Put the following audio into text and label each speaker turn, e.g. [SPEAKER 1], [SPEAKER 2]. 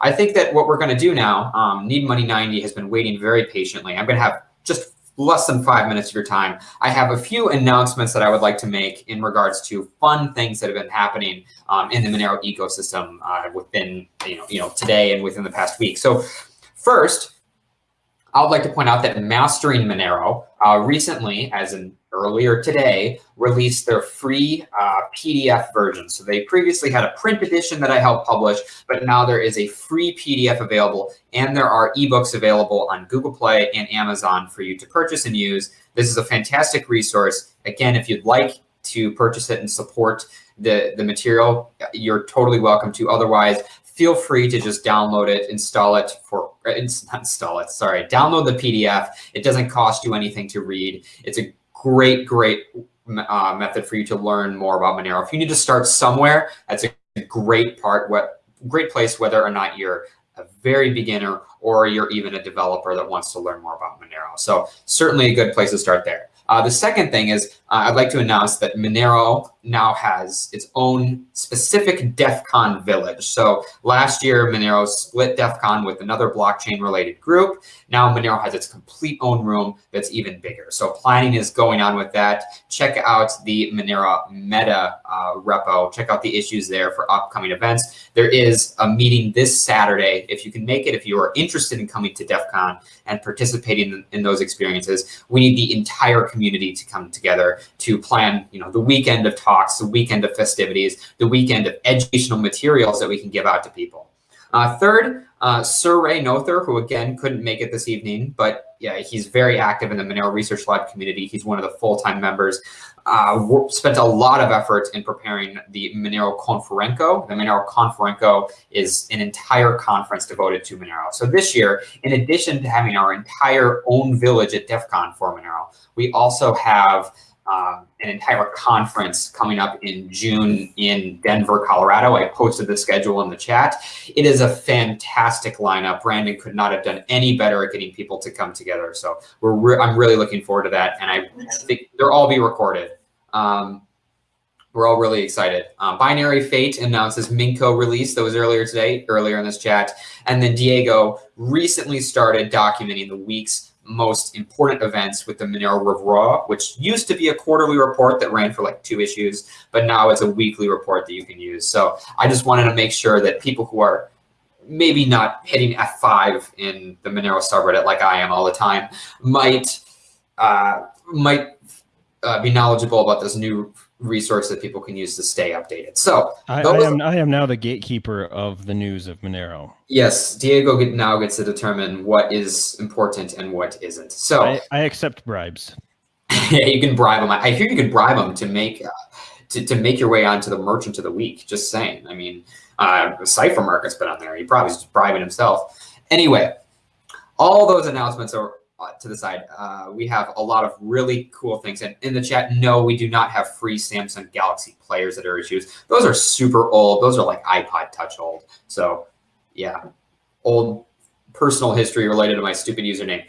[SPEAKER 1] I think that what we're going to do now, um, Need Money 90 has been waiting very patiently. I'm going to have just less than five minutes of your time. I have a few announcements that I would like to make in regards to fun things that have been happening um, in the Monero ecosystem uh, within you know you know today and within the past week. So first, I would like to point out that Mastering Monero uh, recently, as in earlier today, released their free uh, PDF version. So they previously had a print edition that I helped publish, but now there is a free PDF available and there are ebooks available on Google Play and Amazon for you to purchase and use. This is a fantastic resource. Again, if you'd like to purchase it and support the, the material, you're totally welcome to. Otherwise, feel free to just download it, install it for, not install it, sorry, download the PDF. It doesn't cost you anything to read. It's a great, great uh, method for you to learn more about Monero. If you need to start somewhere, that's a great part, what great place, whether or not you're a very beginner or you're even a developer that wants to learn more about Monero. So certainly a good place to start there. Uh, the second thing is uh, I'd like to announce that Monero now has its own specific DEF CON village. So last year, Monero split DEF CON with another blockchain related group. Now Monero has its complete own room that's even bigger. So planning is going on with that. Check out the Monero meta uh, repo. Check out the issues there for upcoming events. There is a meeting this Saturday. If you can make it, if you are interested in coming to DEF CON and participating in, in those experiences, we need the entire community to come together to plan, you know, the weekend of talks, the weekend of festivities, the weekend of educational materials that we can give out to people. Uh, third, uh, Sarang Noether, who again couldn't make it this evening, but yeah, he's very active in the Monero Research Lab community. He's one of the full-time members. Uh, spent a lot of effort in preparing the Monero Konferenco. The Monero Konferenco is an entire conference devoted to Monero. So this year, in addition to having our entire own village at DEF CON for Monero, we also have um, an entire conference coming up in June in Denver, Colorado. I posted the schedule in the chat. It is a fantastic lineup. Brandon could not have done any better at getting people to come together. So we're re I'm really looking forward to that. And I think they'll all be recorded. Um, we're all really excited. Um, binaryFate announces Minco release. That was earlier today, earlier in this chat. And then Diego recently started documenting the week's most important events with the Monero Revuo, which used to be a quarterly report that ran for like two issues, but now it's a weekly report that you can use. So I just wanted to make sure that people who are maybe not hitting F5 in the Monero subreddit like I am all the time might uh, might uh, be knowledgeable about this new resource that people can use to stay updated. So
[SPEAKER 2] I, I, am I am now the gatekeeper of the news of Monero.
[SPEAKER 1] Yes, Diego now gets to determine what is important and what isn't. So
[SPEAKER 2] I, I accept bribes.
[SPEAKER 1] yeah, you can bribe them. I hear you can bribe them to make uh, to, to make your way onto the merchant of the week. Just saying. I mean, uh, Cipher Market's been on there. He probably just bribing himself. Anyway, all those announcements are to the side, uh, we have a lot of really cool things. And in the chat, no, we do not have free Samsung Galaxy players that are issues. Those are super old. Those are like iPod Touch old. So yeah, old personal history related to my stupid username.